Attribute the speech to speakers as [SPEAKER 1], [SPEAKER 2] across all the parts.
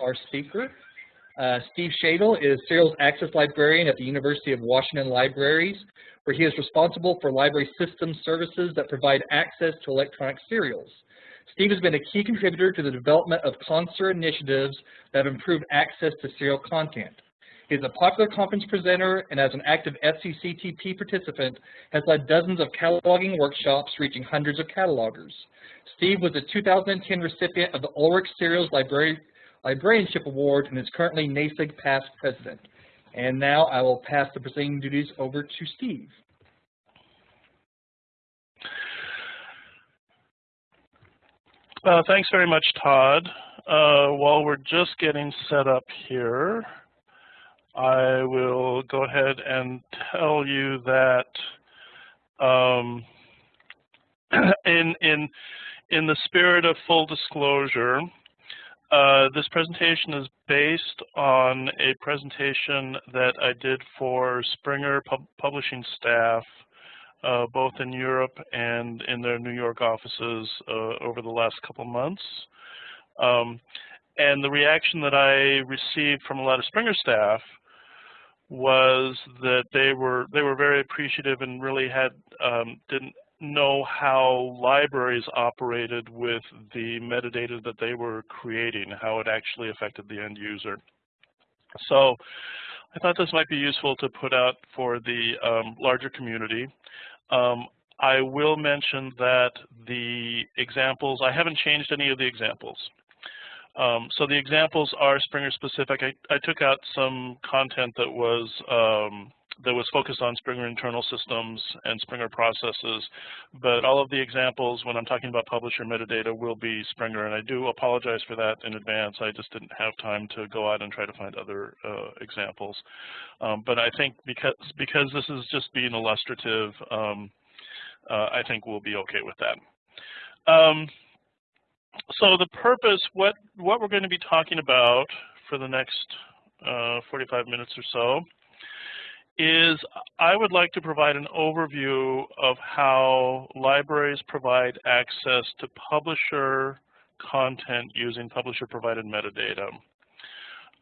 [SPEAKER 1] our speaker. Uh, Steve Shadle is Serials Access Librarian at the University of Washington Libraries, where he is responsible for library system services that provide access to electronic serials. Steve has been a key contributor to the development of CONSER initiatives that have improved access to serial content. He is a popular conference presenter and as an active SCCTP participant has led dozens of cataloging workshops reaching hundreds of catalogers. Steve was a 2010 recipient of the Ulrich Serials Library, Librarianship Award and is currently NASIG past president. And now I will pass the presenting duties over to Steve.
[SPEAKER 2] Uh, thanks very much, Todd. Uh, while we're just getting set up here, I will go ahead and tell you that um, in in in the spirit of full disclosure, uh, this presentation is based on a presentation that I did for Springer pub publishing staff, uh, both in Europe and in their New York offices uh, over the last couple months. Um, and the reaction that I received from a lot of Springer staff was that they were they were very appreciative and really had um, didn't know how libraries operated with the metadata that they were creating, how it actually affected the end user. So I thought this might be useful to put out for the um, larger community. Um, I will mention that the examples, I haven't changed any of the examples. Um, so the examples are Springer specific. I, I took out some content that was um, that was focused on Springer internal systems and Springer processes, but all of the examples when I'm talking about publisher metadata will be Springer, and I do apologize for that in advance. I just didn't have time to go out and try to find other uh, examples. Um, but I think because because this is just being illustrative, um, uh, I think we'll be okay with that. Um, so the purpose, what, what we're going to be talking about for the next uh, 45 minutes or so is I would like to provide an overview of how libraries provide access to publisher content using publisher-provided metadata.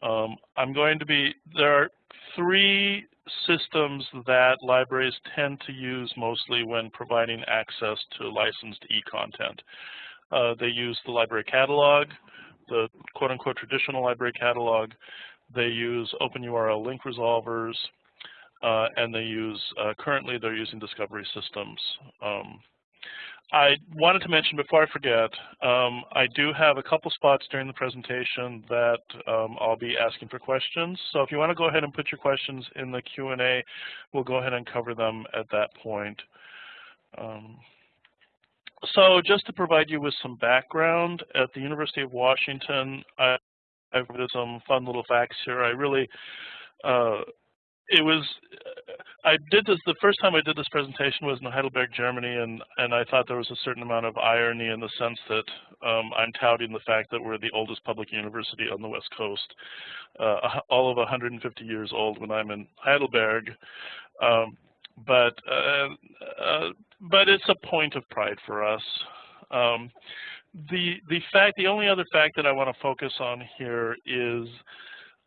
[SPEAKER 2] Um, I'm going to be, there are three systems that libraries tend to use mostly when providing access to licensed e-content. Uh, they use the library catalog, the quote-unquote traditional library catalog. They use open URL link resolvers, uh, and they use, uh, currently they're using discovery systems. Um, I wanted to mention before I forget, um, I do have a couple spots during the presentation that um, I'll be asking for questions. So if you want to go ahead and put your questions in the Q&A, we'll go ahead and cover them at that point. Um, so just to provide you with some background, at the University of Washington, I, got some fun little facts here. I really, uh, it was, I did this, the first time I did this presentation was in Heidelberg, Germany, and, and I thought there was a certain amount of irony in the sense that um, I'm touting the fact that we're the oldest public university on the West Coast, uh, all of 150 years old when I'm in Heidelberg. Um, but uh, uh, but it's a point of pride for us. Um, the the fact, the only other fact that I want to focus on here is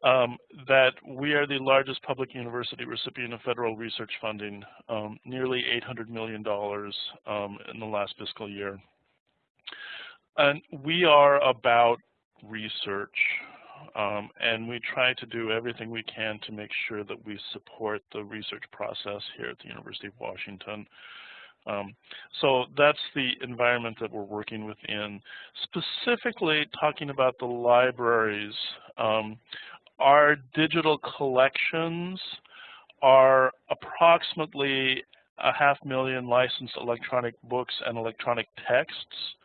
[SPEAKER 2] um, that we are the largest public university recipient of federal research funding, um, nearly $800 million um, in the last fiscal year. And we are about research. Um, and we try to do everything we can to make sure that we support the research process here at the University of Washington. Um, so that's the environment that we're working within. Specifically talking about the libraries, um, our digital collections are approximately a half million licensed electronic books and electronic texts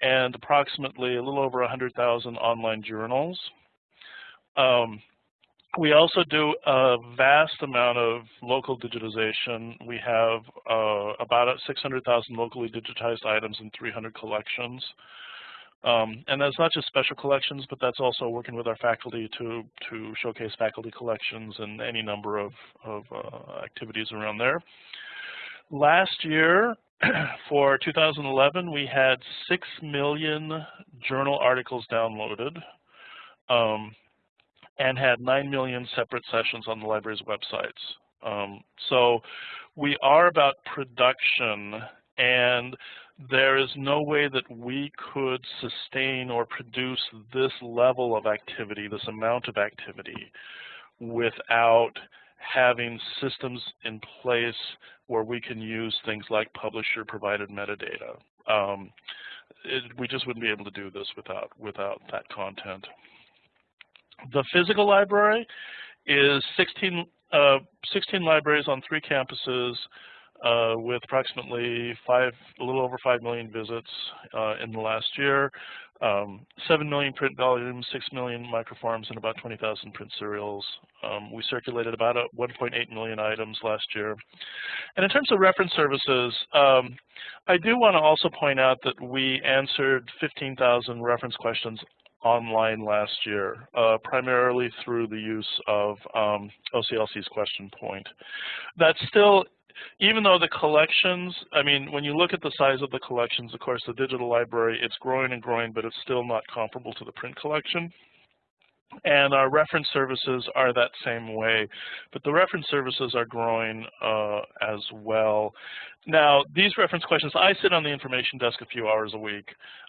[SPEAKER 2] and approximately a little over 100,000 online journals. Um, we also do a vast amount of local digitization. We have uh, about 600,000 locally digitized items in 300 collections. Um, and that's not just special collections, but that's also working with our faculty to, to showcase faculty collections and any number of, of uh, activities around there. Last year, for 2011, we had 6 million journal articles downloaded. um, and had 9 million separate sessions on the library's websites. Um, so we are about production and there is no way that we could sustain or produce this level of activity, this amount of activity, without having systems in place where we can use things like publisher provided metadata. Um, it, we just wouldn't be able to do this without without that content. The physical library is 16, uh, 16 libraries on three campuses uh, with approximately five, a little over 5 million visits uh, in the last year, um, 7 million print volumes, 6 million microforms, and about 20,000 print serials. Um, we circulated about 1.8 million items last year. And in terms of reference services, um, I do want to also point out that we answered 15,000 reference questions online last year, uh, primarily through the use of um, OCLC's QuestionPoint. That's still even though the collections, I mean, when you look at the size of the collections, of course, the digital library, it's growing and growing, but it's still not comparable to the print collection. And our reference services are that same way, but the reference services are growing uh, as well. Now, these reference questions, I sit on the information desk a few hours a week.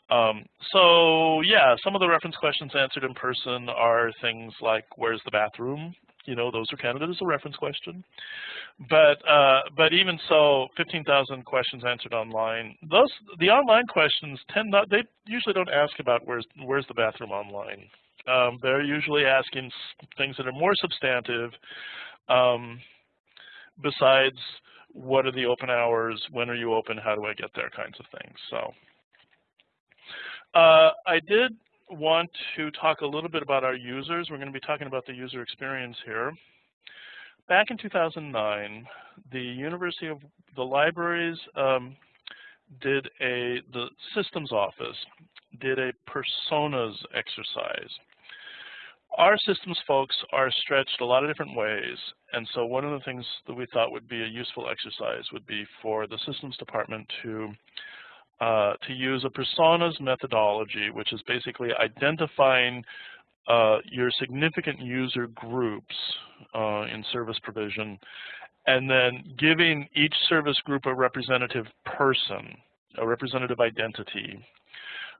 [SPEAKER 2] Um, so yeah, some of the reference questions answered in person are things like, where's the bathroom? You know, those are counted as a reference question. But uh, but even so, 15,000 questions answered online. Those the online questions tend not they usually don't ask about where's where's the bathroom online. Um, they're usually asking things that are more substantive. Um, besides, what are the open hours? When are you open? How do I get there? Kinds of things. So. Uh, I did want to talk a little bit about our users. We're going to be talking about the user experience here. Back in 2009, the University of the libraries um, did a, the systems office did a personas exercise. Our systems folks are stretched a lot of different ways, and so one of the things that we thought would be a useful exercise would be for the systems department to uh, to use a personas methodology, which is basically identifying uh, your significant user groups uh, in service provision, and then giving each service group a representative person, a representative identity,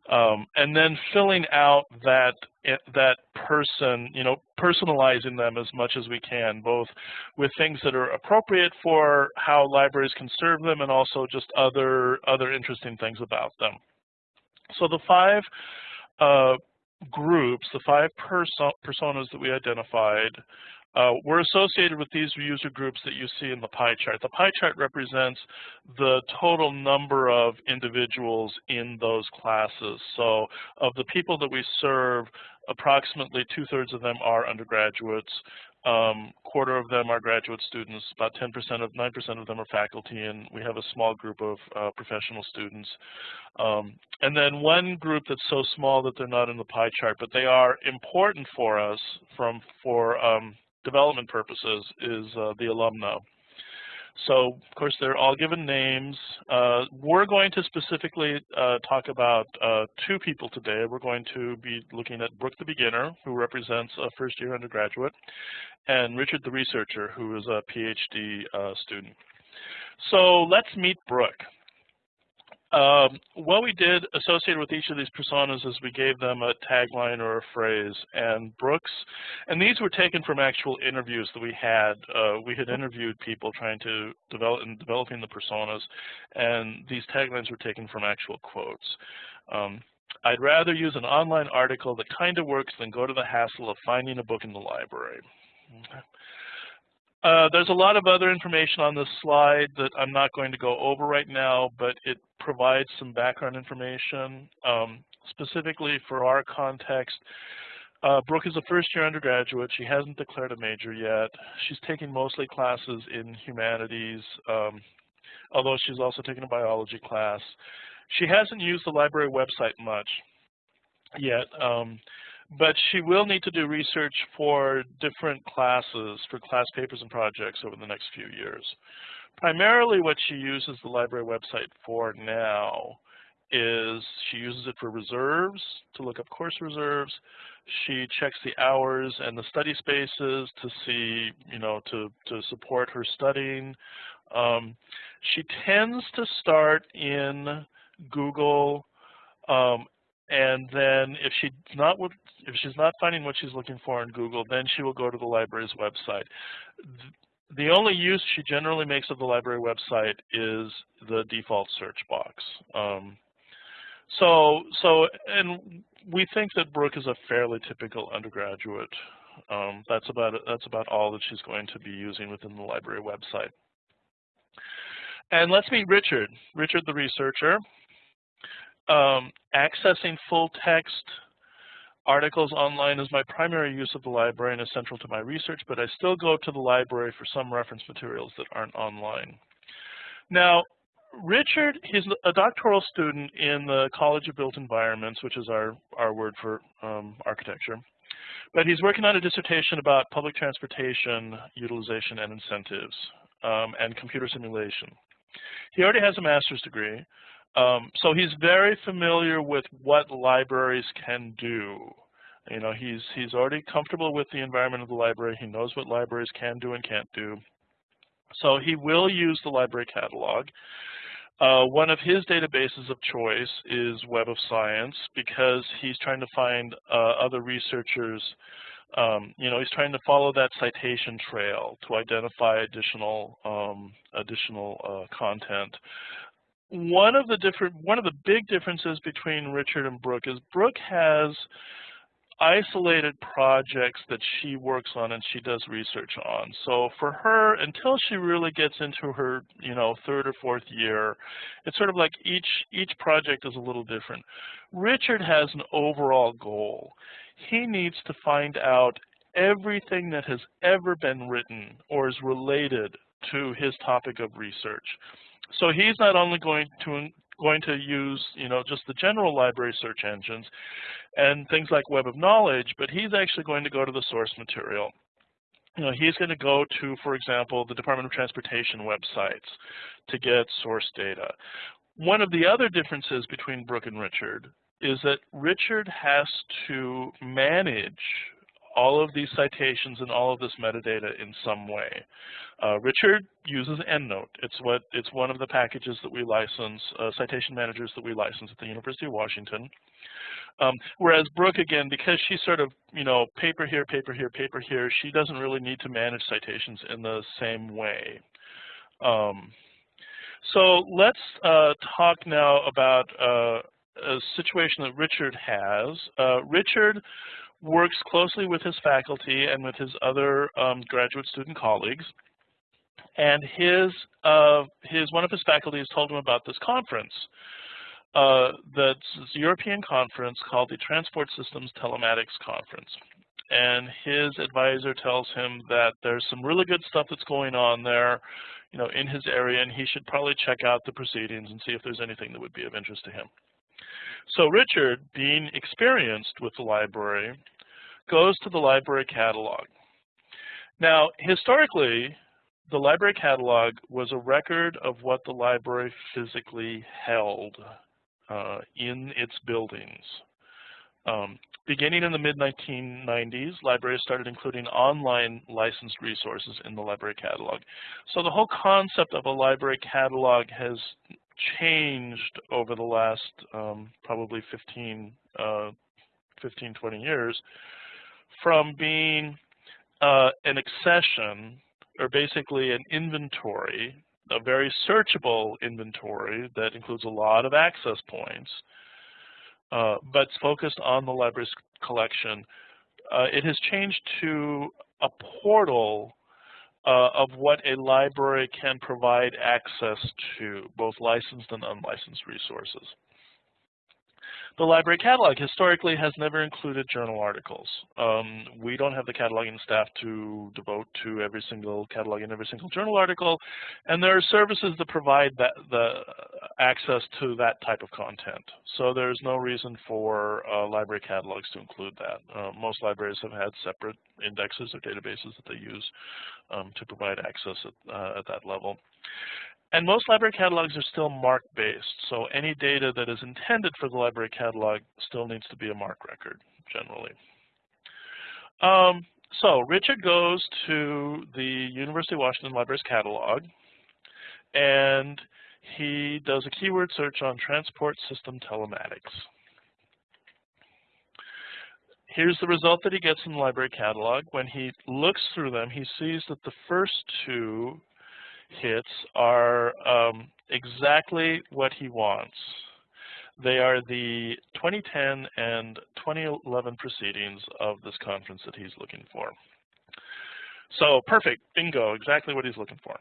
[SPEAKER 2] um, and then filling out that eh, that person, you know, personalizing them as much as we can, both with things that are appropriate for how libraries can serve them, and also just other other interesting things about them. So the five uh, groups, the five perso personas that we identified, uh, we're associated with these user groups that you see in the pie chart. The pie chart represents the total number of individuals in those classes. So of the people that we serve, approximately two-thirds of them are undergraduates. Um, quarter of them are graduate students, about 10% of 9% of them are faculty, and we have a small group of uh, professional students. Um, and then one group that's so small that they're not in the pie chart, but they are important for us from for um, development purposes is uh, the alumna. So, of course, they're all given names. Uh, we're going to specifically uh, talk about uh, two people today. We're going to be looking at Brooke the Beginner, who represents a first-year undergraduate, and Richard the Researcher, who is a PhD uh, student. So let's meet Brooke. Um, what we did associated with each of these personas is we gave them a tagline or a phrase. And Brooks, and these were taken from actual interviews that we had. Uh, we had interviewed people trying to develop and developing the personas, and these taglines were taken from actual quotes. Um, I'd rather use an online article that kind of works than go to the hassle of finding a book in the library. Uh, there's a lot of other information on this slide that I'm not going to go over right now, but it provides some background information. Um, specifically for our context, uh, Brooke is a first-year undergraduate. She hasn't declared a major yet. She's taking mostly classes in humanities, um, although she's also taking a biology class. She hasn't used the library website much yet. Um, but she will need to do research for different classes, for class papers and projects over the next few years. Primarily what she uses the library website for now is she uses it for reserves, to look up course reserves. She checks the hours and the study spaces to see, you know, to, to support her studying. Um, she tends to start in Google um, and then if she's not if she's not finding what she's looking for in Google, then she will go to the library's website. The only use she generally makes of the library website is the default search box. Um, so, so, and we think that Brooke is a fairly typical undergraduate. Um, that's about that's about all that she's going to be using within the library website. And let's meet Richard. Richard, the researcher um, accessing full text articles online is my primary use of the library and is central to my research, but I still go to the library for some reference materials that aren't online. Now, Richard, he's a doctoral student in the College of Built Environments, which is our, our word for um, architecture. But he's working on a dissertation about public transportation utilization and incentives um, and computer simulation. He already has a master's degree, um, so he's very familiar with what libraries can do. You know, he's he's already comfortable with the environment of the library. He knows what libraries can do and can't do. So he will use the library catalog. Uh, one of his databases of choice is Web of Science because he's trying to find uh, other researchers. Um, you know, he's trying to follow that citation trail to identify additional um, additional uh, content one of the different one of the big differences between Richard and Brooke is Brooke has isolated projects that she works on and she does research on. So for her, until she really gets into her, you know, third or fourth year, it's sort of like each each project is a little different. Richard has an overall goal. He needs to find out everything that has ever been written or is related to his topic of research. So he's not only going to going to use you know just the general library search engines and things like Web of Knowledge, but he's actually going to go to the source material. You know, he's going to go to, for example, the Department of Transportation websites to get source data. One of the other differences between Brooke and Richard is that Richard has to manage all of these citations and all of this metadata in some way. Uh, Richard uses EndNote. It's what it's one of the packages that we license, uh, citation managers that we license at the University of Washington. Um, whereas Brooke, again, because she's sort of, you know, paper here, paper here, paper here, she doesn't really need to manage citations in the same way. Um, so let's uh, talk now about uh, a situation that Richard has. Uh, Richard works closely with his faculty and with his other um, graduate student colleagues. And his, uh, his, one of his faculty has told him about this conference. Uh, that's a European conference called the Transport Systems Telematics Conference. And his advisor tells him that there's some really good stuff that's going on there, you know, in his area, and he should probably check out the proceedings and see if there's anything that would be of interest to him. So Richard, being experienced with the library, goes to the library catalog. Now, historically, the library catalog was a record of what the library physically held uh, in its buildings. Um, beginning in the mid-1990s, libraries started including online licensed resources in the library catalog. So the whole concept of a library catalog has changed over the last um, probably 15, uh, 15, 20 years from being uh, an accession or basically an inventory, a very searchable inventory that includes a lot of access points, uh, but focused on the library's collection. Uh, it has changed to a portal uh, of what a library can provide access to, both licensed and unlicensed resources. The library catalog historically has never included journal articles. Um, we don't have the cataloging staff to devote to every single catalog and every single journal article, and there are services that provide that the access to that type of content. So there's no reason for uh, library catalogs to include that. Uh, most libraries have had separate indexes or databases that they use um, to provide access at, uh, at that level. And most library catalogs are still MARC-based, so any data that is intended for the library catalog still needs to be a MARC record, generally. Um, so Richard goes to the University of Washington Libraries catalog, and he does a keyword search on transport system telematics. Here's the result that he gets in the library catalog. When he looks through them, he sees that the first two hits are um, exactly what he wants. They are the 2010 and 2011 proceedings of this conference that he's looking for. So perfect, bingo, exactly what he's looking for.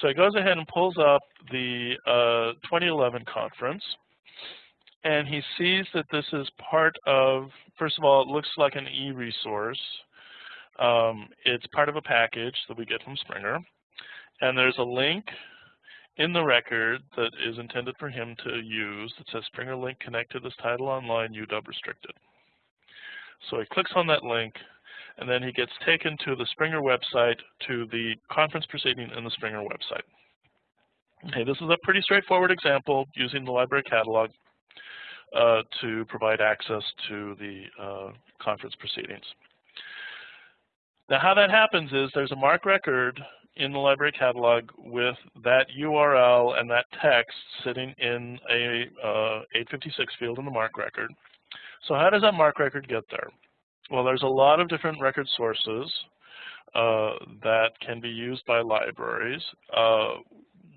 [SPEAKER 2] So he goes ahead and pulls up the uh, 2011 conference, and he sees that this is part of, first of all, it looks like an e-resource. Um, it's part of a package that we get from Springer, and there's a link in the record that is intended for him to use that says Springer link connect to this title online UW restricted. So he clicks on that link, and then he gets taken to the Springer website to the conference proceeding in the Springer website. Okay, this is a pretty straightforward example using the library catalog uh, to provide access to the uh, conference proceedings. Now how that happens is there's a MARC record in the library catalog with that URL and that text sitting in a uh, 856 field in the MARC record. So how does that MARC record get there? Well, there's a lot of different record sources uh, that can be used by libraries. Uh,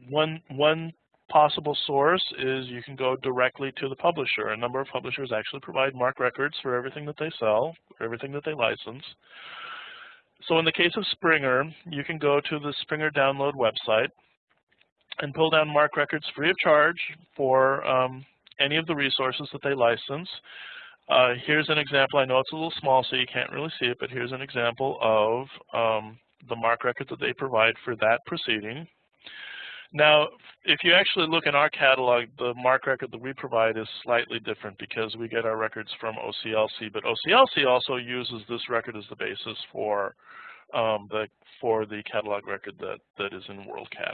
[SPEAKER 2] one, one possible source is you can go directly to the publisher. A number of publishers actually provide MARC records for everything that they sell, everything that they license. So in the case of Springer, you can go to the Springer download website and pull down MARC records free of charge for um, any of the resources that they license. Uh, here's an example. I know it's a little small, so you can't really see it, but here's an example of um, the MARC record that they provide for that proceeding. Now, if you actually look in our catalog, the MARC record that we provide is slightly different because we get our records from OCLC, but OCLC also uses this record as the basis for um, the for the catalog record that that is in WorldCat.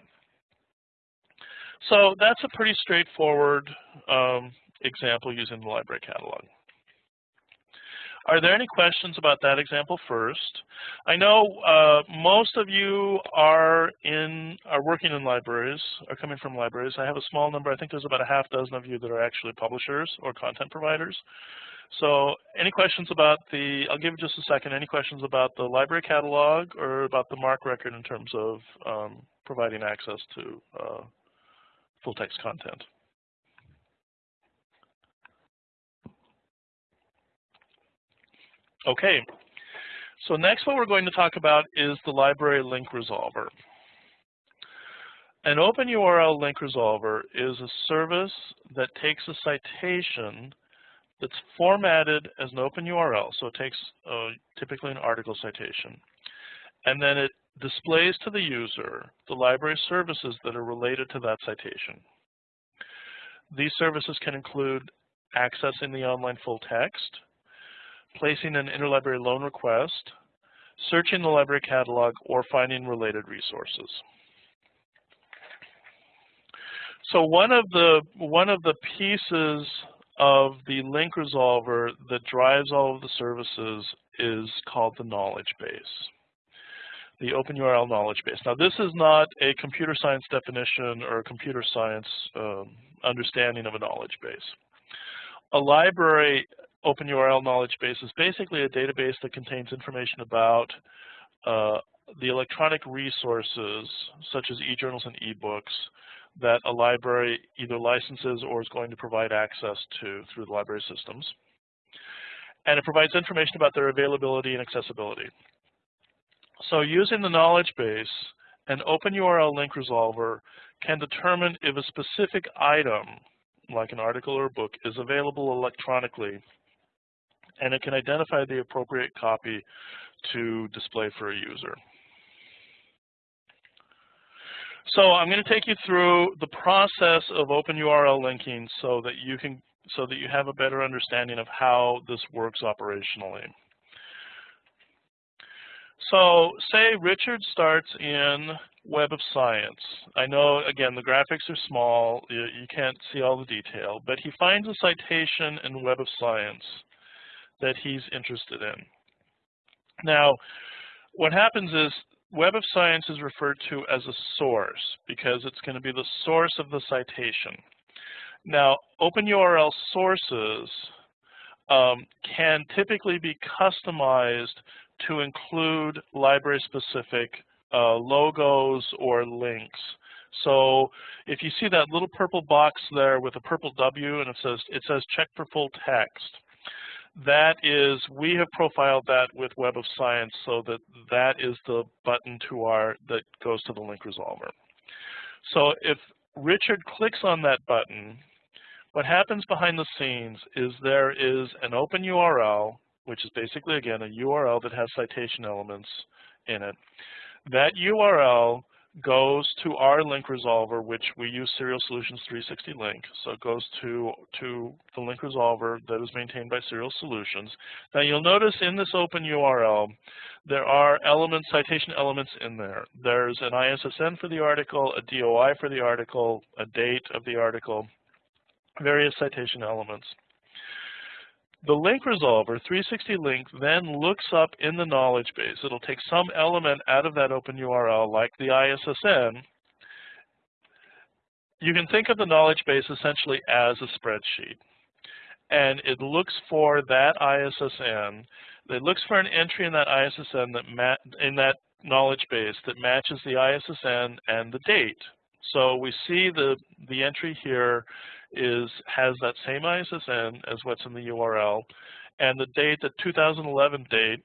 [SPEAKER 2] So that's a pretty straightforward um, example using the library catalog. Are there any questions about that example first? I know uh, most of you are in are working in libraries, are coming from libraries. I have a small number. I think there's about a half dozen of you that are actually publishers or content providers. So any questions about the, I'll give just a second, any questions about the library catalog or about the MARC record in terms of um, providing access to uh, full text content? Okay, so next what we're going to talk about is the library link resolver. An open URL link resolver is a service that takes a citation that's formatted as an open URL, so it takes uh, typically an article citation, and then it displays to the user the library services that are related to that citation. These services can include accessing the online full text, placing an interlibrary loan request, searching the library catalog, or finding related resources. So one of the one of the pieces of the link resolver that drives all of the services is called the knowledge base, the open URL knowledge base. Now this is not a computer science definition or a computer science um, understanding of a knowledge base. A library Open URL knowledge base is basically a database that contains information about uh, the electronic resources, such as e-journals and e-books, that a library either licenses or is going to provide access to through the library systems. And it provides information about their availability and accessibility. So using the knowledge base, an open URL link resolver can determine if a specific item, like an article or a book, is available electronically and it can identify the appropriate copy to display for a user. So I'm going to take you through the process of open URL linking so that you can so that you have a better understanding of how this works operationally. So say Richard starts in Web of Science. I know, again, the graphics are small. You, you can't see all the detail. But he finds a citation in Web of Science that he's interested in. Now, what happens is Web of Science is referred to as a source because it's going to be the source of the citation. Now, OpenURL sources um, can typically be customized to include library-specific uh, logos or links. So if you see that little purple box there with a purple W and it says it says check for full text, that is we have profiled that with Web of Science so that that is the button to our that goes to the link resolver. So if Richard clicks on that button, what happens behind the scenes is there is an open URL, which is basically, again, a URL that has citation elements in it. That URL goes to our link resolver, which we use Serials Solutions 360 Link. So it goes to, to the link resolver that is maintained by Serials Solutions. Now you'll notice in this open URL, there are elements, citation elements in there. There's an ISSN for the article, a DOI for the article, a date of the article, various citation elements. The link resolver, 360 link, then looks up in the knowledge base. It'll take some element out of that open URL, like the ISSN. You can think of the knowledge base essentially as a spreadsheet. And it looks for that ISSN. It looks for an entry in that ISSN that in that knowledge base that matches the ISSN and the date. So we see the the entry here is has that same ISSN as what's in the URL, and the date, the 2011 date,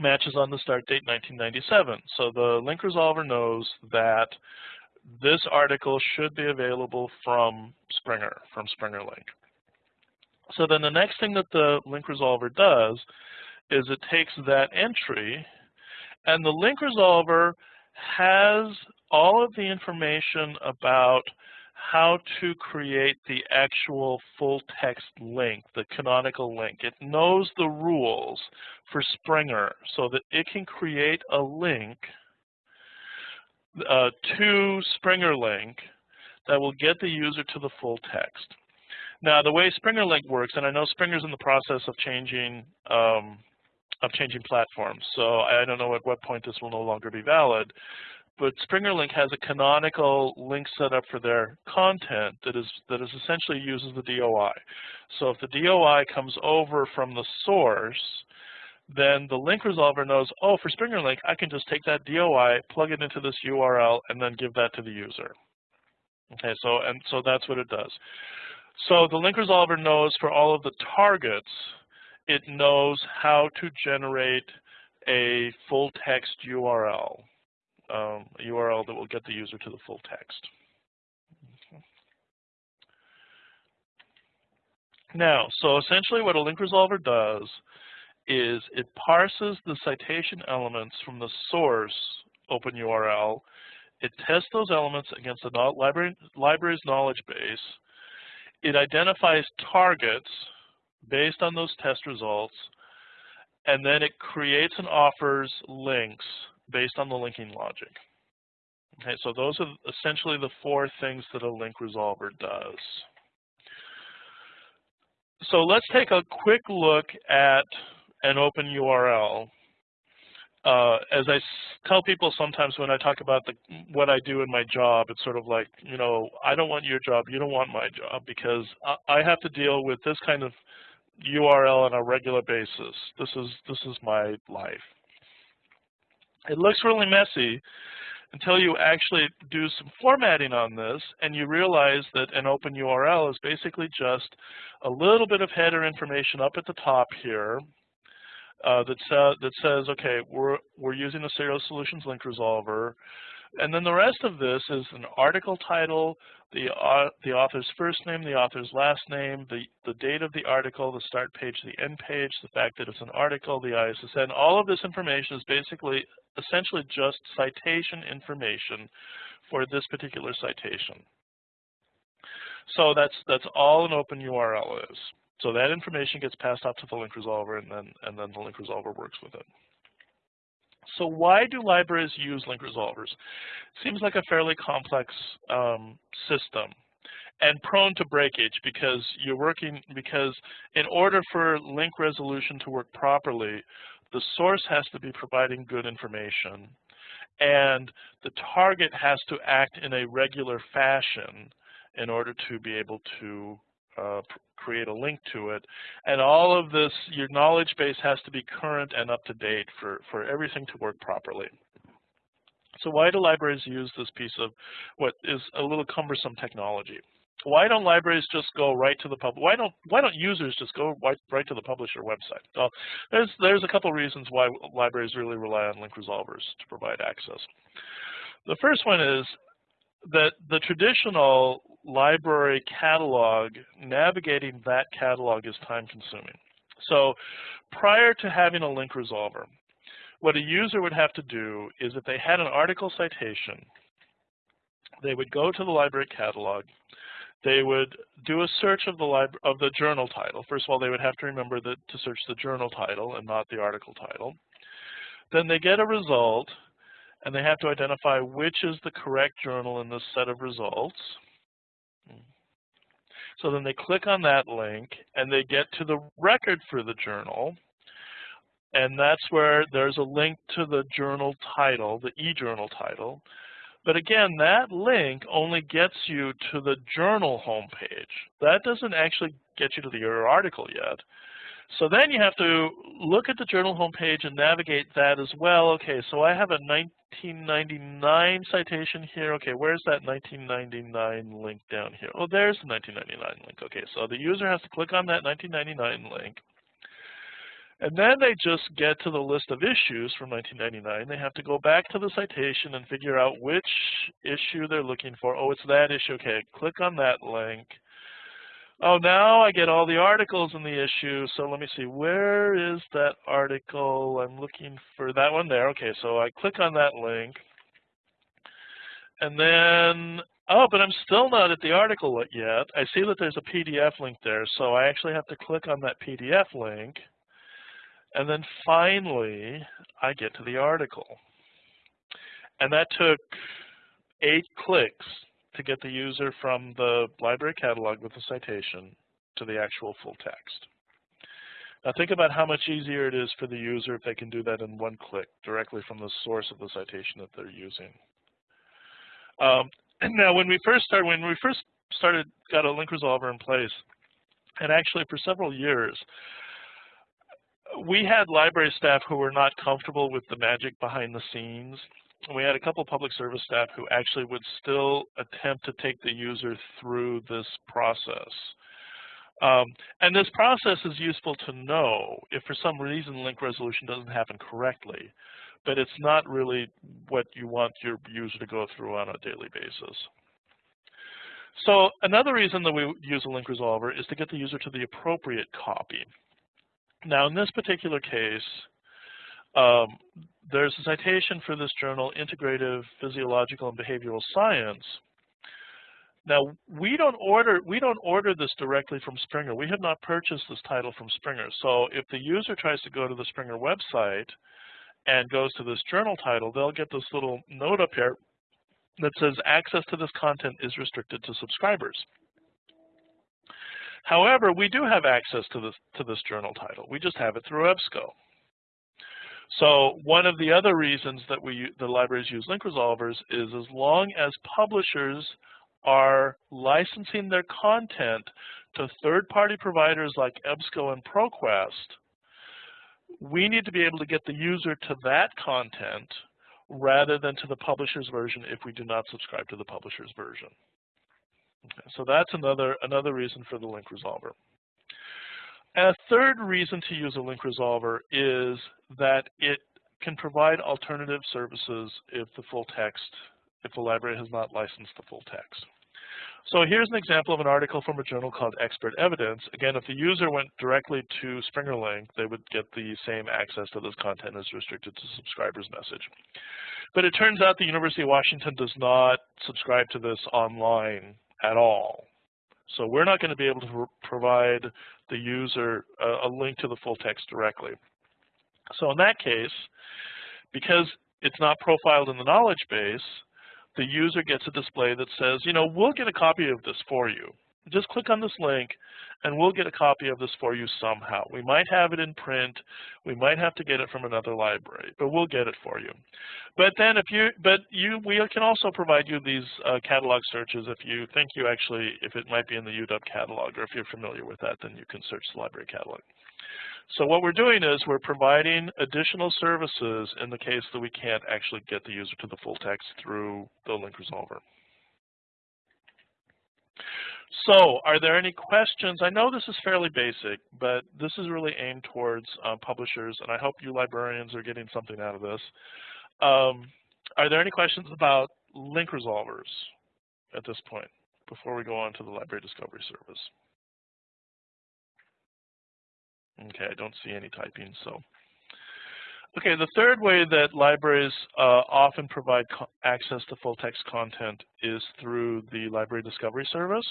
[SPEAKER 2] matches on the start date 1997. So the link resolver knows that this article should be available from Springer, from Springer Link. So then the next thing that the link resolver does is it takes that entry and the link resolver has all of the information about how to create the actual full text link, the canonical link. It knows the rules for Springer so that it can create a link uh, to Springer Link that will get the user to the full text. Now, the way Springer Link works, and I know Springer's in the process of changing um, of changing platforms, so I don't know at what point this will no longer be valid but SpringerLink has a canonical link set up for their content that is that is essentially uses the DOI. So if the DOI comes over from the source, then the link resolver knows, oh, for SpringerLink, I can just take that DOI, plug it into this URL, and then give that to the user. Okay, so and so that's what it does. So the link resolver knows for all of the targets, it knows how to generate a full text URL um, URL that will get the user to the full text. Now, so essentially what a link resolver does is it parses the citation elements from the source open URL. It tests those elements against the library, library's knowledge base. It identifies targets based on those test results, and then it creates and offers links based on the linking logic. Okay, so those are essentially the four things that a link resolver does. So let's take a quick look at an open URL. Uh, as I tell people sometimes when I talk about the, what I do in my job, it's sort of like, you know, I don't want your job, you don't want my job, because I, I have to deal with this kind of URL on a regular basis. This is this is my life. It looks really messy until you actually do some formatting on this and you realize that an open URL is basically just a little bit of header information up at the top here uh, that, sa that says, okay, we're, we're using the Serials Solutions link resolver. And then the rest of this is an article title, the, uh, the author's first name, the author's last name, the, the date of the article, the start page, the end page, the fact that it's an article, the ISSN. All of this information is basically essentially just citation information for this particular citation. So that's that's all an open URL is. So that information gets passed out to the link resolver and then and then the link resolver works with it. So why do libraries use link resolvers? Seems like a fairly complex um, system and prone to breakage because you're working because in order for link resolution to work properly, the source has to be providing good information and the target has to act in a regular fashion in order to be able to uh, create a link to it. And all of this, your knowledge base has to be current and up to date for, for everything to work properly. So why do libraries use this piece of what is a little cumbersome technology? Why don't libraries just go right to the public? Why don't why don't users just go right, right to the publisher website? Well, there's there's a couple reasons why libraries really rely on link resolvers to provide access. The first one is that the traditional library catalog, navigating that catalog is time consuming. So prior to having a link resolver, what a user would have to do is if they had an article citation, they would go to the library catalog, they would do a search of the of the journal title. First of all, they would have to remember that to search the journal title and not the article title. Then they get a result, and they have to identify which is the correct journal in this set of results. So then they click on that link and they get to the record for the journal. And that's where there's a link to the journal title, the e-journal title. But again, that link only gets you to the journal homepage. That doesn't actually get you to the, article yet. So then you have to look at the journal homepage and navigate that as well. Okay, so I have a 1999 citation here. Okay, where's that 1999 link down here? Oh, there's the 1999 link. Okay, so the user has to click on that 1999 link. And then they just get to the list of issues from 1999. They have to go back to the citation and figure out which issue they're looking for. Oh, it's that issue. Okay, click on that link. Oh, now I get all the articles in the issue. So let me see, where is that article? I'm looking for that one there. Okay, so I click on that link. And then, oh, but I'm still not at the article yet. I see that there's a PDF link there. So I actually have to click on that PDF link. And then finally, I get to the article. And that took eight clicks to get the user from the library catalog with the citation to the actual full text. Now think about how much easier it is for the user if they can do that in one click directly from the source of the citation that they're using. Um, now when we first started, when we first started, got a link resolver in place, and actually for several years, we had library staff who were not comfortable with the magic behind the scenes we had a couple public service staff who actually would still attempt to take the user through this process. Um, and this process is useful to know if for some reason link resolution doesn't happen correctly, but it's not really what you want your user to go through on a daily basis. So another reason that we use a link resolver is to get the user to the appropriate copy. Now in this particular case, um, there's a citation for this journal, Integrative Physiological and Behavioral Science. Now we don't order we don't order this directly from Springer. We have not purchased this title from Springer. So if the user tries to go to the Springer website and goes to this journal title, they'll get this little note up here that says access to this content is restricted to subscribers. However, we do have access to this to this journal title. We just have it through EBSCO. So one of the other reasons that we the libraries use link resolvers is as long as publishers are licensing their content to third-party providers like EBSCO and ProQuest, we need to be able to get the user to that content rather than to the publisher's version if we do not subscribe to the publisher's version. Okay, so that's another, another reason for the link resolver. A third reason to use a link resolver is that it can provide alternative services if the full text, if the library has not licensed the full text. So here's an example of an article from a journal called Expert Evidence. Again, if the user went directly to SpringerLink, they would get the same access to this content as restricted to subscribers message. But it turns out the University of Washington does not subscribe to this online at all. So we're not going to be able to provide the user a, a link to the full text directly. So in that case, Because it's not profiled in the knowledge base, the user gets a display that says, you know, we'll get a copy of this for you. Just click on this link and we'll get a copy of this for you somehow. We might have it in print, we might have to get it from another library, but we'll get it for you. But then if you, but you, we can also provide you these uh, catalog searches if you think you actually, if it might be in the UW catalog or if you're familiar with that, then you can search the library catalog. So what we're doing is we're providing additional services in the case that we can't actually get the user to the full text through the link resolver. So are there any questions? I know this is fairly basic, but this is really aimed towards uh, publishers, and I hope you librarians are getting something out of this. Um, are there any questions about link resolvers at this point before we go on to the library discovery service? Okay, I don't see any typing, so. Okay, the third way that libraries uh, often provide access to full text content is through the library discovery service.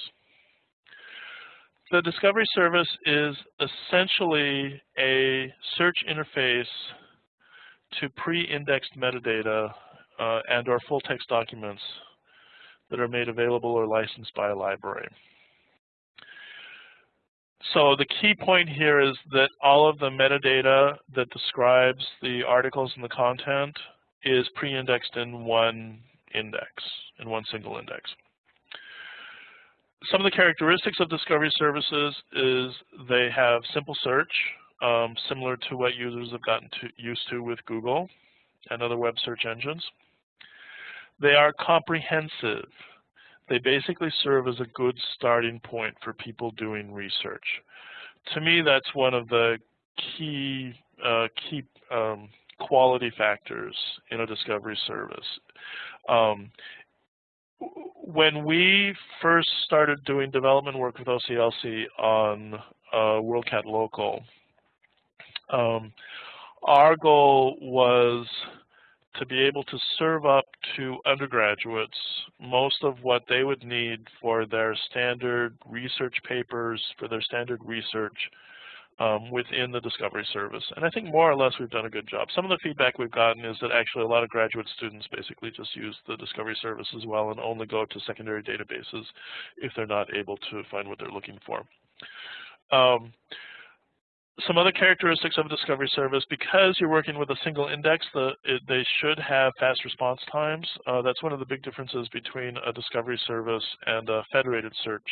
[SPEAKER 2] The discovery service is essentially a search interface to pre-indexed metadata uh, and or full text documents that are made available or licensed by a library. So the key point here is that all of the metadata that describes the articles and the content is pre-indexed in one index, in one single index some of the characteristics of discovery services is they have simple search, um, similar to what users have gotten to, used to with Google and other web search engines. They are comprehensive. They basically serve as a good starting point for people doing research. To me, that's one of the key uh, key um, quality factors in a discovery service. Um, when we first started doing development work with OCLC on uh, WorldCat Local, um, our goal was to be able to serve up to undergraduates most of what they would need for their standard research papers, for their standard research um, within the discovery service. And I think more or less we've done a good job. Some of the feedback we've gotten is that actually a lot of graduate students basically just use the discovery service as well and only go to secondary databases if they're not able to find what they're looking for. Um, some other characteristics of a discovery service, because you're working with a single index, the, it, they should have fast response times. Uh, that's one of the big differences between a discovery service and a federated search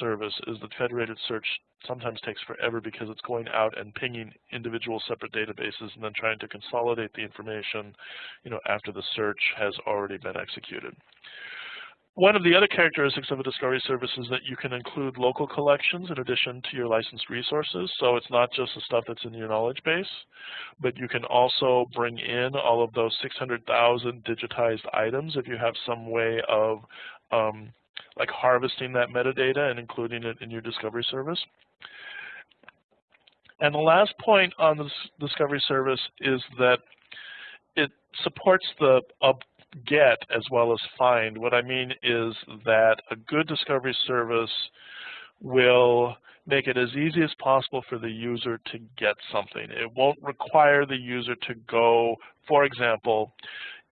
[SPEAKER 2] service, is that federated search sometimes takes forever because it's going out and pinging individual separate databases and then trying to consolidate the information you know, after the search has already been executed. One of the other characteristics of a discovery service is that you can include local collections in addition to your licensed resources. So it's not just the stuff that's in your knowledge base, but you can also bring in all of those 600,000 digitized items if you have some way of um, like harvesting that metadata and including it in your discovery service. And the last point on this discovery service is that it supports the get as well as find. What I mean is that a good discovery service will make it as easy as possible for the user to get something. It won't require the user to go, for example,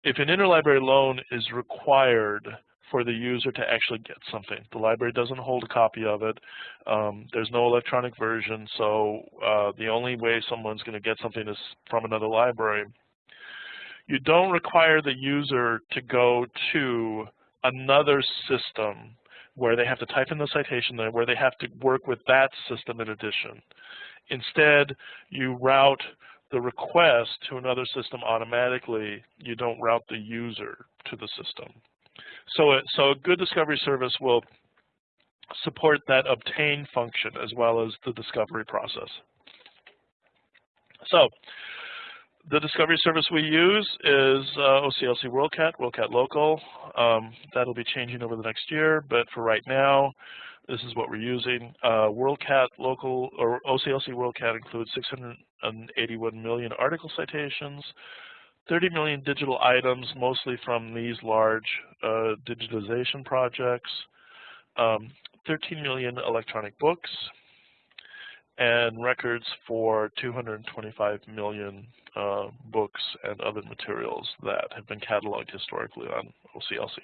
[SPEAKER 2] if an interlibrary loan is required for the user to actually get something. The library doesn't hold a copy of it. Um, there's no electronic version, so uh, the only way someone's going to get something is from another library you don't require the user to go to another system where they have to type in the citation where they have to work with that system in addition. Instead, you route the request to another system automatically. You don't route the user to the system. So, it, so a good discovery service will support that obtain function as well as the discovery process. So the discovery service we use is uh, OCLC WorldCat, WorldCat Local. Um, that'll be changing over the next year, but for right now, this is what we're using. Uh, WorldCat Local or OCLC WorldCat includes 681 million article citations, 30 million digital items, mostly from these large uh, digitization projects, um, 13 million electronic books, and records for 225 million uh, books and other materials that have been cataloged historically on OCLC.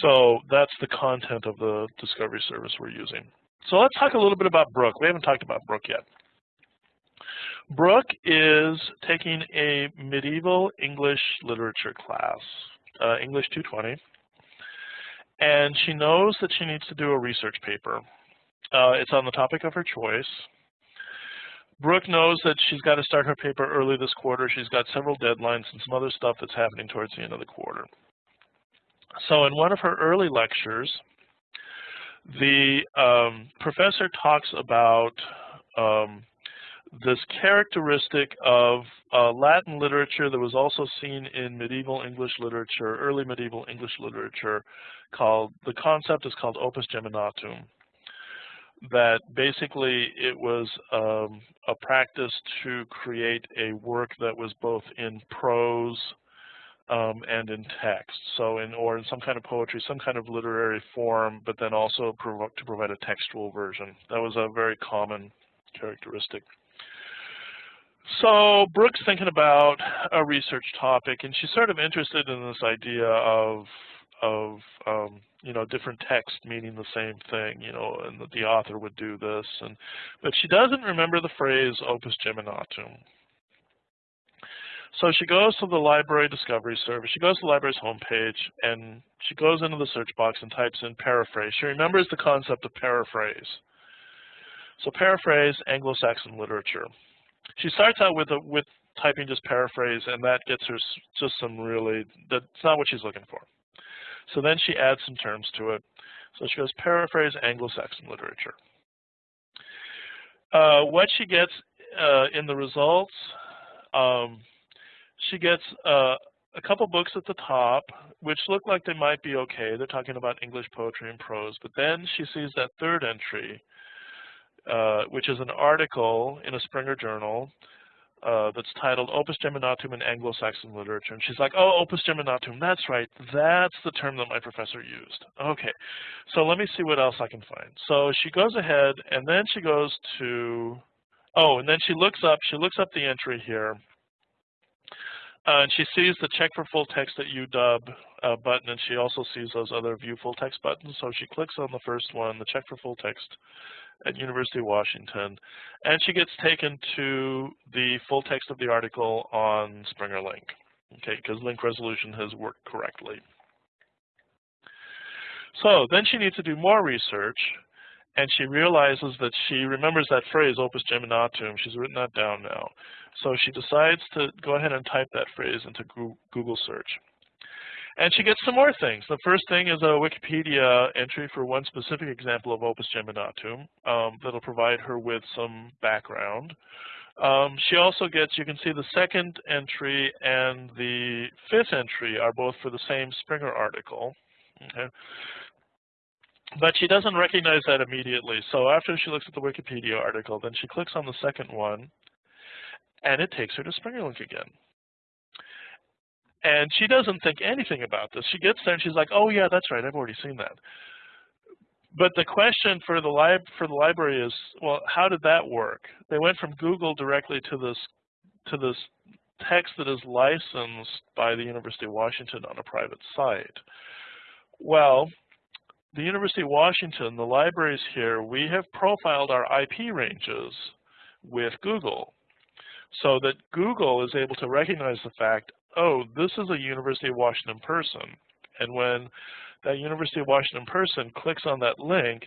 [SPEAKER 2] So that's the content of the discovery service we're using. So let's talk a little bit about Brooke. We haven't talked about Brooke yet. Brooke is taking a medieval English literature class, uh, English 220, and she knows that she needs to do a research paper. Uh, it's on the topic of her choice. Brooke knows that she's got to start her paper early this quarter. She's got several deadlines and some other stuff that's happening towards the end of the quarter. So in one of her early lectures, the um, professor talks about um, this characteristic of uh, Latin literature that was also seen in medieval English literature, early medieval English literature, called, the concept is called opus geminatum. That basically it was um, a practice to create a work that was both in prose um, and in text, so in or in some kind of poetry, some kind of literary form, but then also prov to provide a textual version. That was a very common characteristic. So Brooke's thinking about a research topic, and she's sort of interested in this idea of of um, you know different texts meaning the same thing, you know, and that the author would do this, and but she doesn't remember the phrase opus geminatum. So she goes to the library discovery service. She goes to the library's homepage, and she goes into the search box and types in paraphrase. She remembers the concept of paraphrase. So paraphrase Anglo-Saxon literature. She starts out with a, with typing just paraphrase, and that gets her just some really that's not what she's looking for. So then she adds some terms to it. So she goes paraphrase Anglo-Saxon literature. Uh, what she gets uh, in the results um, she gets uh, a couple books at the top, which look like they might be okay. They're talking about English poetry and prose. But then she sees that third entry, uh, which is an article in a Springer journal uh, that's titled Opus Geminatum in Anglo-Saxon Literature. And she's like, oh, Opus Geminatum, that's right. That's the term that my professor used. Okay, so let me see what else I can find. So she goes ahead, and then she goes to, oh, and then she looks up, she looks up the entry here. Uh, and she sees the check for full text at UW uh, button, and she also sees those other view full text buttons. So she clicks on the first one, the check for full text at University of Washington, and she gets taken to the full text of the article on Springer Link, okay, because link resolution has worked correctly. So then she needs to do more research, and she realizes that she remembers that phrase, opus geminatum. She's written that down now. So she decides to go ahead and type that phrase into Google search. And she gets some more things. The first thing is a Wikipedia entry for one specific example of opus geminatum um, that'll provide her with some background. Um, she also gets, you can see the second entry and the fifth entry are both for the same Springer article. Okay. But she doesn't recognize that immediately. So after she looks at the Wikipedia article, then she clicks on the second one, and it takes her to SpringerLink again. And she doesn't think anything about this. She gets there and she's like, oh yeah, that's right, I've already seen that. But the question for the lib for the library is, well, how did that work? They went from Google directly to this to this text that is licensed by the University of Washington on a private site. Well, the University of Washington, the libraries here, we have profiled our IP ranges with Google so that Google is able to recognize the fact, oh, this is a University of Washington person. And when that University of Washington person clicks on that link,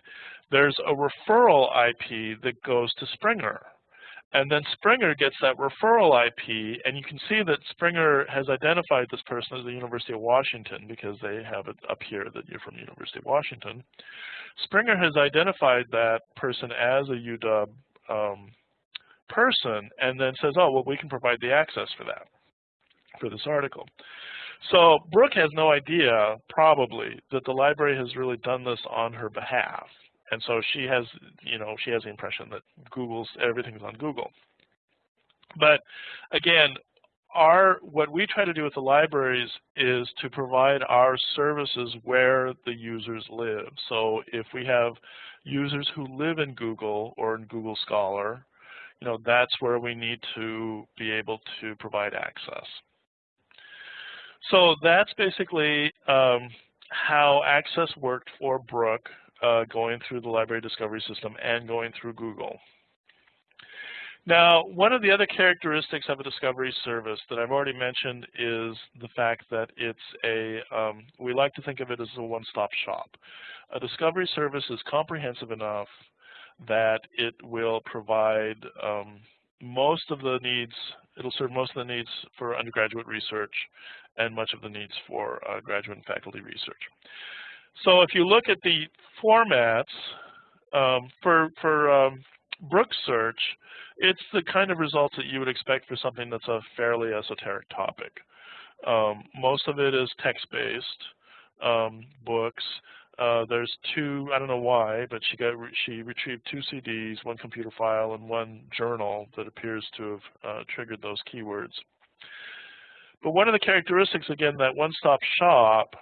[SPEAKER 2] there's a referral IP that goes to Springer. And then Springer gets that referral IP, and you can see that Springer has identified this person as the University of Washington because they have it up here that you're from University of Washington. Springer has identified that person as a UW um, person and then says, oh, well, we can provide the access for that, for this article. So Brooke has no idea, probably, that the library has really done this on her behalf. And so she has, you know, she has the impression that Google's, everything's on Google. But again, our, what we try to do with the libraries is to provide our services where the users live. So if we have users who live in Google or in Google Scholar, you know, that's where we need to be able to provide access. So that's basically um, how access worked for Brooke uh, going through the library discovery system and going through Google. Now, one of the other characteristics of a discovery service that I've already mentioned is the fact that it's a, um, we like to think of it as a one-stop shop. A discovery service is comprehensive enough that it will provide um, most of the needs, it'll serve most of the needs for undergraduate research and much of the needs for uh, graduate and faculty research. So if you look at the formats um, for, for um, Brooke Search, it's the kind of results that you would expect for something that's a fairly esoteric topic. Um, most of it is text-based um, books. Uh, there's two, I don't know why, but she got she retrieved two CDs, one computer file, and one journal that appears to have uh, triggered those keywords. But one of the characteristics, again, that one-stop shop,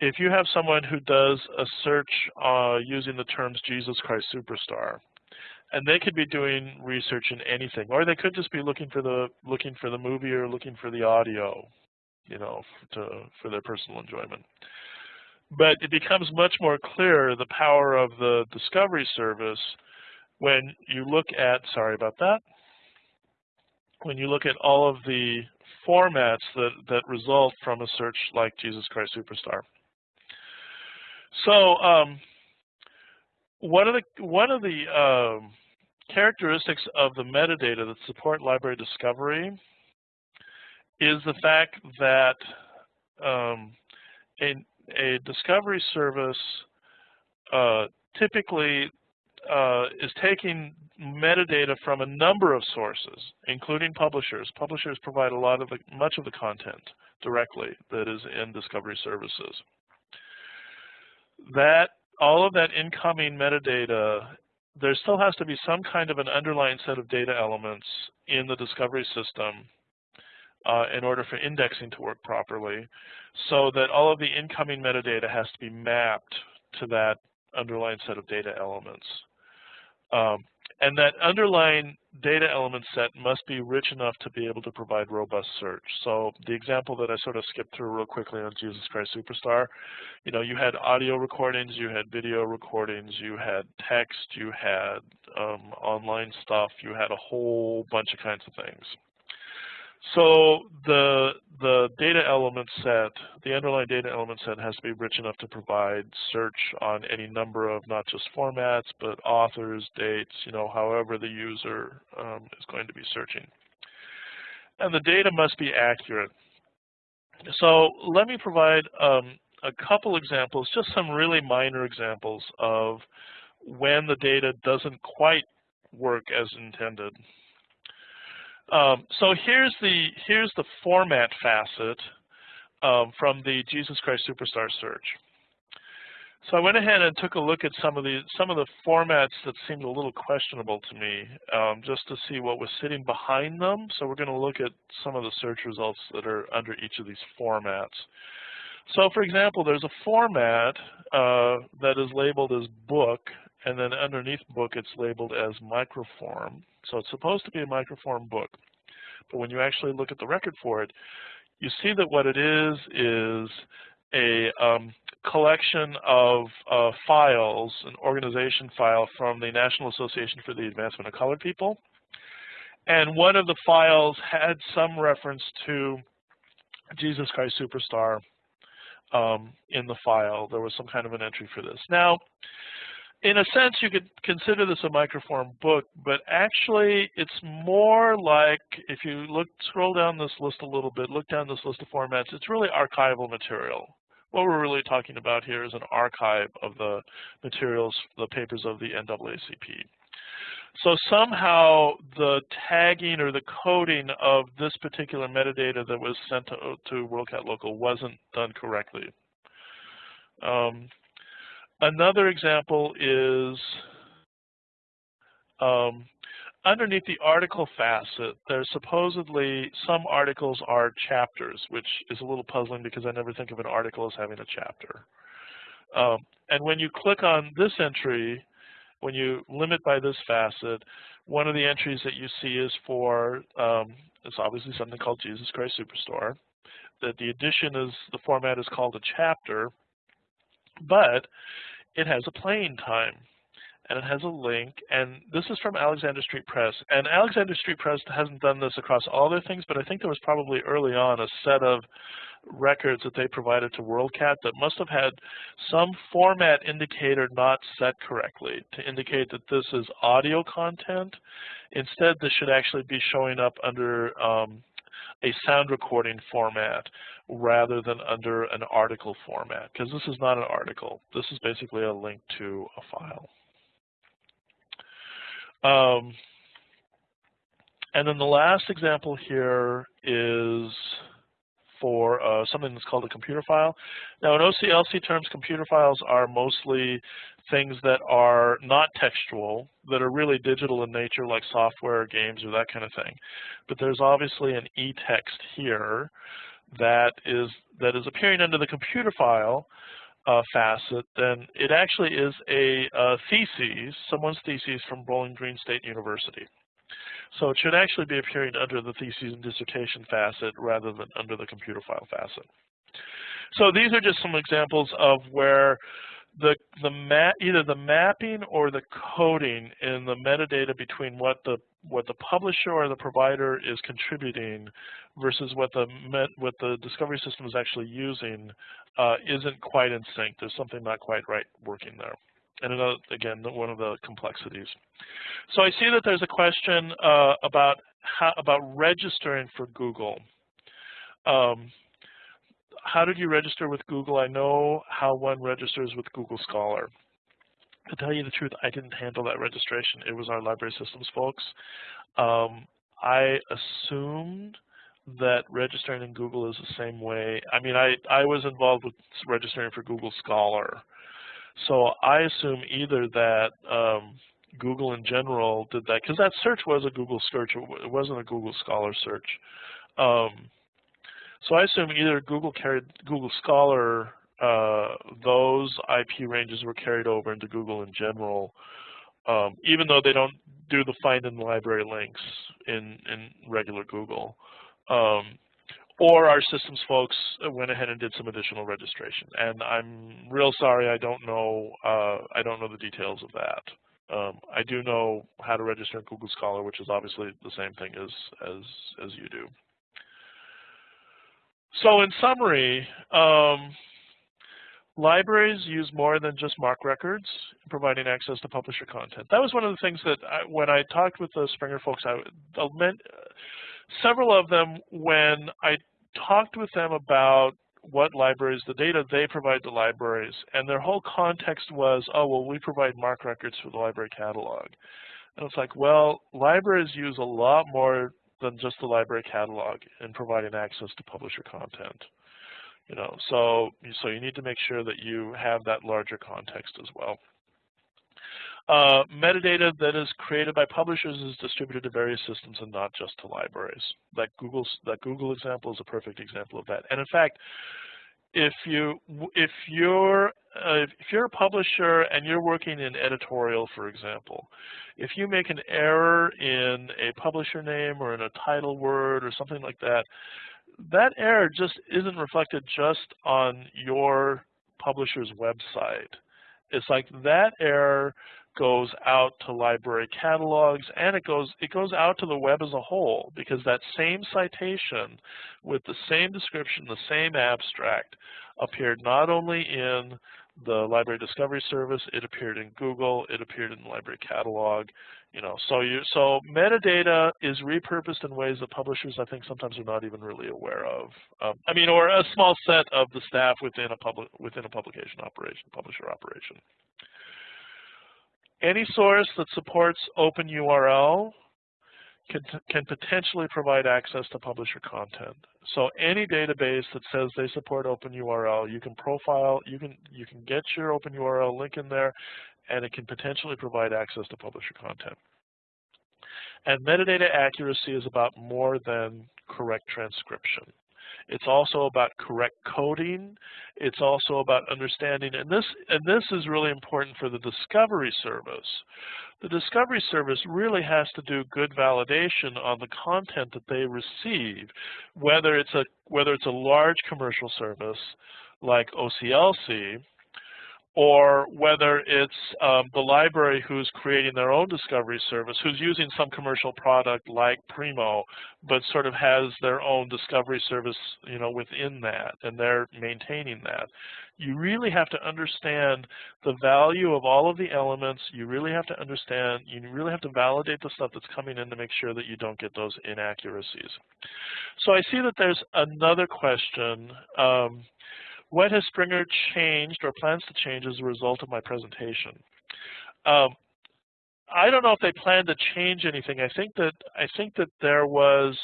[SPEAKER 2] if you have someone who does a search uh, using the terms Jesus Christ Superstar, and they could be doing research in anything, or they could just be looking for the looking for the movie or looking for the audio, you know, to, for their personal enjoyment. But it becomes much more clear the power of the discovery service when you look at, sorry about that, when you look at all of the formats that, that result from a search like Jesus Christ Superstar. So um, one of the one of the um, characteristics of the metadata that support library discovery is the fact that um, a, a, discovery service uh, typically uh, is taking metadata from a number of sources, including publishers. Publishers provide a lot of the, much of the content directly that is in discovery services. That all of that incoming metadata there still has to be some kind of an underlying set of data elements in the discovery system uh, in order for indexing to work properly so that all of the incoming metadata has to be mapped to that underlying set of data elements. Um, and that underlying data element set must be rich enough to be able to provide robust search. So the example that I sort of skipped through real quickly on Jesus Christ Superstar, you know, you had audio recordings, you had video recordings, you had text, you had um, online stuff, you had a whole bunch of kinds of things. So the the data element set, the underlying data element set has to be rich enough to provide search on any number of not just formats, but authors, dates, you know, however the user um, is going to be searching. And the data must be accurate. So let me provide um, a couple examples, just some really minor examples of when the data doesn't quite work as intended. Um, so here's the here's the format facet um, from the Jesus Christ Superstar search. So I went ahead and took a look at some of the some of the formats that seemed a little questionable to me, um, just to see what was sitting behind them. So we're going to look at some of the search results that are under each of these formats. So for example, there's a format uh, that is labeled as book, and then underneath book it's labeled as microform. So it's supposed to be a microform book. But when you actually look at the record for it, you see that what it is is a um, collection of uh, files, an organization file from the National Association for the Advancement of Colored People. And one of the files had some reference to Jesus Christ Superstar um, in the file. There was some kind of an entry for this. Now, in a sense, you could consider this a microform book, but actually it's more like, if you look, scroll down this list a little bit, look down this list of formats, it's really archival material. What we're really talking about here is an archive of the materials, the papers of the NAACP. So somehow the tagging or the coding of this particular metadata that was sent to, to WorldCat Local wasn't done correctly. Um, Another example is um, underneath the article facet, there's supposedly some articles are chapters, which is a little puzzling because I never think of an article as having a chapter. Um, and when you click on this entry, when you limit by this facet, One of the entries that you see is for, um, it's obviously something called Jesus Christ Superstar. That the edition is, the format is called a chapter, but it has a playing time and it has a link, and this is from Alexander Street Press. And Alexander Street Press hasn't done this across all their things, but I think there was probably early on a set of records that they provided to WorldCat that must have had some format indicator not set correctly to indicate that this is audio content. Instead, this should actually be showing up under um, a sound recording format rather than under an article format, because this is not an article. This is basically a link to a file. Um, and then the last example here is for uh, something that's called a computer file. Now in OCLC terms, computer files are mostly things that are not textual, that are really digital in nature like software or games or that kind of thing. But there's obviously an e-text here that is, that is appearing under the computer file uh, facet, then it actually is a, a thesis, someone's thesis from Bowling Green State University. So it should actually be appearing under the thesis and dissertation facet rather than under the computer file facet. So these are just some examples of where the the either the mapping or the coding in the metadata between what the what the publisher or the provider is contributing versus what the met, what the discovery system is actually using uh, isn't quite in sync. There's something not quite right working there. And another, again, one of the complexities. So I see that there's a question uh, about how, about registering for Google. Um, how did you register with Google? I know how one registers with Google Scholar. To tell you the truth, I didn't handle that registration. It was our library systems folks. Um, I assumed that registering in Google is the same way. I mean, I, I was involved with registering for Google Scholar. So I assume either that um, Google in general did that, because that search was a Google search, it wasn't a Google Scholar search. Um, so I assume either Google carried Google Scholar, uh, those IP ranges were carried over into Google in general, um, even though they don't do the find in library links in, in regular Google. Um, or our systems folks went ahead and did some additional registration. And I'm real sorry, I don't know, uh, I don't know the details of that. Um, I do know how to register in Google Scholar, which is obviously the same thing as, as, as you do. So in summary, um, libraries use more than just MARC records in providing access to publisher content. That was one of the things that I, when I talked with the Springer folks, I, meant, several of them, when I talked with them about what libraries, the data they provide to libraries, and their whole context was, oh, well, we provide MARC records for the library catalog. And it's like, well, libraries use a lot more than just the library catalog in providing access to publisher content. You know, so so you need to make sure that you have that larger context as well. Uh, metadata that is created by publishers is distributed to various systems and not just to libraries. That Google's that Google example is a perfect example of that. And in fact, if you if you're uh, if you're a publisher and you're working in editorial, for example, if you make an error in a publisher name or in a title word or something like that, that error just isn't reflected just on your publisher's website. It's like that error goes out to library catalogs and it goes it goes out to the web as a whole because that same citation with the same description, the same abstract appeared not only in the library discovery service, it appeared in Google, it appeared in the library catalog, you know, so you so metadata is repurposed in ways that publishers I think sometimes are not even really aware of. Um, I mean, or a small set of the staff within a public within a publication operation, publisher operation. Any source that supports OpenURL can, can potentially provide access to publisher content. So any database that says they support open URL, you can profile, you can you can get your open URL link in there, and it can potentially provide access to publisher content. And metadata accuracy is about more than correct transcription. It's also about correct coding. It's also about understanding, and this, and this is really important for the discovery service. The discovery service really has to do good validation on the content that they receive, whether it's a, whether it's a large commercial service like OCLC, or whether it's um, the library who's creating their own discovery service, who's using some commercial product like Primo, but sort of has their own discovery service, you know, within that, and they're maintaining that. You really have to understand the value of all of the elements. You really have to understand, you really have to validate the stuff that's coming in to make sure that you don't get those inaccuracies. So I see that there's another question. Um, what has Springer changed or plans to change as a result of my presentation? Um, I don't know if they plan to change anything. I think that I think that there was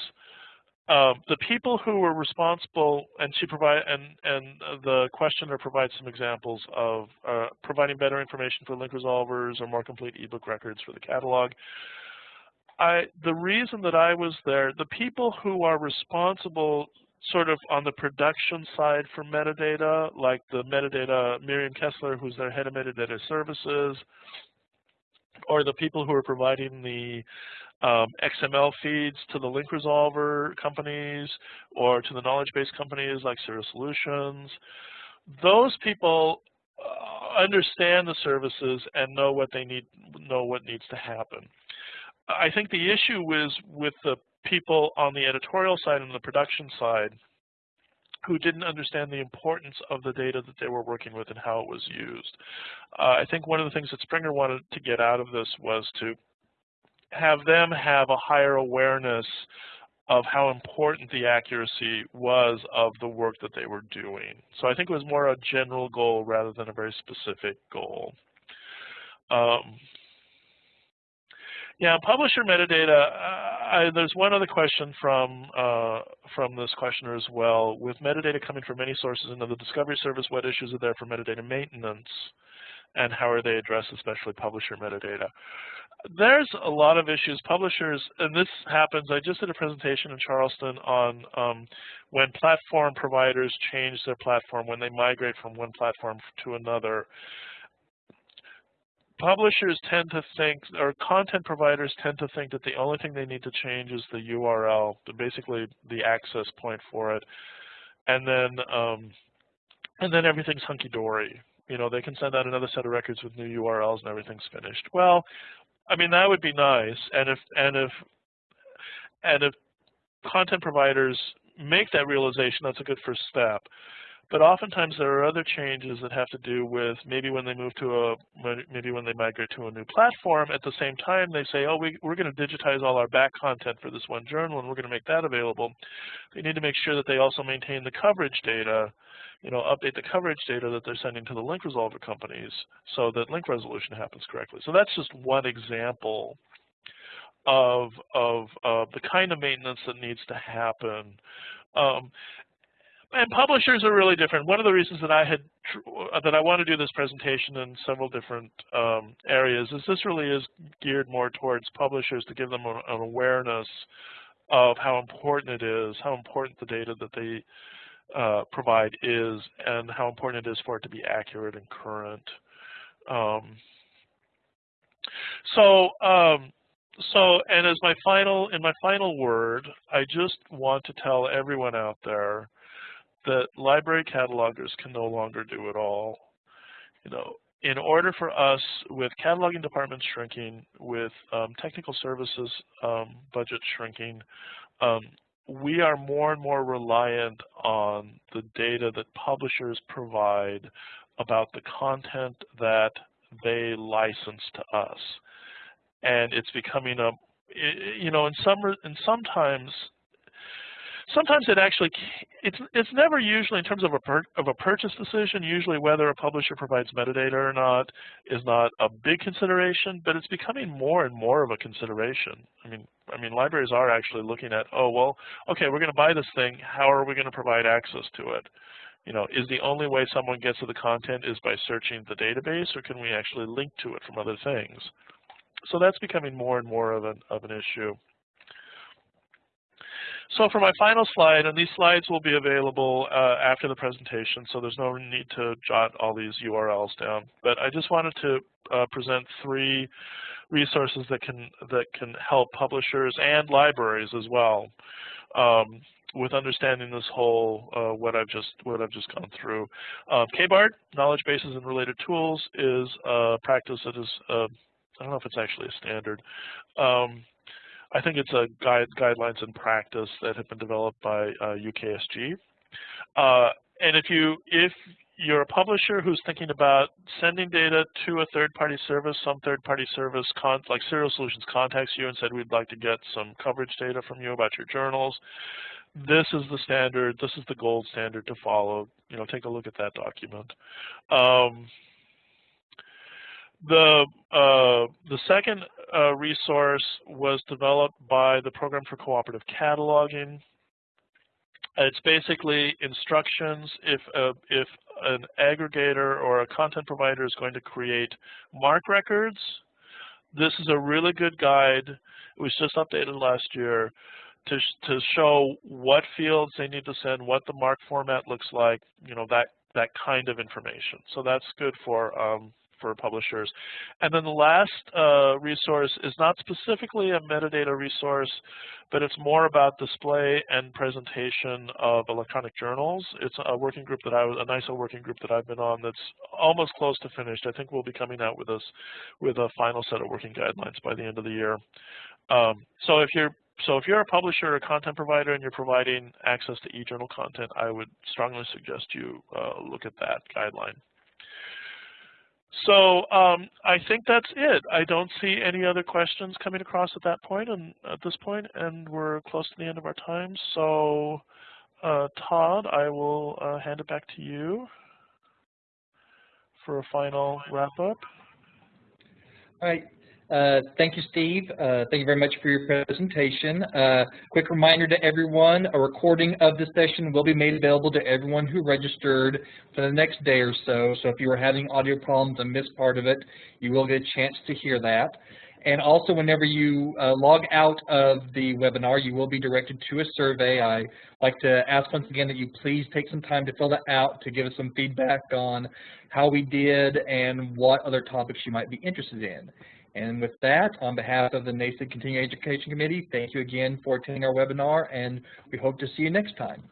[SPEAKER 2] um, the people who were responsible, and she provide and and the questioner provides some examples of uh, providing better information for link resolvers or more complete ebook records for the catalog. I the reason that I was there, the people who are responsible sort of on the production side for metadata, like the metadata, Miriam Kessler, who's their head of metadata services, or the people who are providing the um, XML feeds to the link resolver companies or to the knowledge base companies like Serials Solutions. Those people uh, understand the services and know what they need, know what needs to happen. I think the issue is with the people on the editorial side and the production side who didn't understand the importance of the data that they were working with and how it was used. Uh, I think one of the things that Springer wanted to get out of this was to have them have a higher awareness of how important the accuracy was of the work that they were doing. So I think it was more a general goal rather than a very specific goal. Um, yeah, publisher metadata. Uh, there's one other question from uh, from this questioner as well. With metadata coming from many sources into the discovery service, what issues are there for metadata maintenance, and how are they addressed, especially publisher metadata? There's a lot of issues. Publishers, and this happens. I just did a presentation in Charleston on um, when platform providers change their platform, when they migrate from one platform to another publishers tend to think, or content providers tend to think that the only thing they need to change is the URL, basically the access point for it, and then um, and then everything's hunky-dory. You know, they can send out another set of records with new URLs and everything's finished. Well, I mean that would be nice, and if and if and if content providers make that realization, that's a good first step. But oftentimes there are other changes that have to do with maybe when they move to a, maybe when they migrate to a new platform, at the same time they say, oh, we, we're going to digitize all our back content for this one journal and we're going to make that available. They need to make sure that they also maintain the coverage data, you know, update the coverage data that they're sending to the link resolver companies so that link resolution happens correctly. So that's just one example of, of, of the kind of maintenance that needs to happen. Um, and publishers are really different. One of the reasons that I had that I want to do this presentation in several different um, areas is this really is geared more towards publishers to give them an, an awareness of how important it is, how important the data that they uh, provide is, and how important it is for it to be accurate and current. Um, so, um, so, and as my final, in my final word, I just want to tell everyone out there that library catalogers can no longer do it all. You know, in order for us, with cataloging departments shrinking, with um, technical services um, budget shrinking, um, we are more and more reliant on the data that publishers provide about the content that they license to us. And it's becoming a, you know, in some, and sometimes sometimes it actually it's it's never usually in terms of a per, of a purchase decision. Usually, whether a publisher provides metadata or not is not a big consideration, but it's becoming more and more of a consideration. I mean, I mean, libraries are actually looking at, oh well, okay, we're going to buy this thing. How are we going to provide access to it? You know, is the only way someone gets to the content is by searching the database, or can we actually link to it from other things? So that's becoming more and more of an of an issue. So for my final slide, and these slides will be available uh, after the presentation, so there's no need to jot all these URLs down. But I just wanted to uh, present three resources that can that can help publishers and libraries as well um, with understanding this whole uh, what I've just what I've just gone through. Um, KBART, knowledge bases and related tools, is a practice that is uh, I don't know if it's actually a standard. Um, I think it's a guide, guidelines and practice that have been developed by uh, UKSG. Uh, and if you if you're a publisher who's thinking about sending data to a third-party service, some third-party service like Serials Solutions contacts you and said we'd like to get some coverage data from you about your journals. This is the standard. This is the gold standard to follow. You know, take a look at that document. Um, the uh, the second uh, resource was developed by the Program for Cooperative Cataloging. It's basically instructions if a, if an aggregator or a content provider is going to create MARC records. This is a really good guide. It was just updated last year to to show what fields they need to send, what the MARC format looks like, you know that that kind of information. So that's good for um, for publishers. And then the last uh, resource is not specifically a metadata resource, but it's more about display and presentation of electronic journals. It's a working group that I was, a NISO working group that I've been on that's almost close to finished. I think we'll be coming out with us with a final set of working guidelines by the end of the year. Um, so if you're so if you're a publisher or content provider and you're providing access to eJournal content, I would strongly suggest you uh, look at that guideline. So um, I think that's it. I don't see any other questions coming across at that point and at this point, and we're close to the end of our time. So uh, Todd, I will uh, hand it back to you for a final wrap up.
[SPEAKER 1] All right. Uh, thank you, Steve. Uh, thank you very much for your presentation. Uh, quick reminder to everyone, a recording of this session will be made available to everyone who registered for the next day or so. So if you are having audio problems and missed part of it, you will get a chance to hear that. And also, whenever you uh, log out of the webinar, you will be directed to a survey. I like to ask once again that you please take some time to fill that out to give us some feedback on how we did and what other topics you might be interested in. And with that, on behalf of the NASIG Continuing Education Committee, thank you again for attending our webinar, and we hope to see you next time.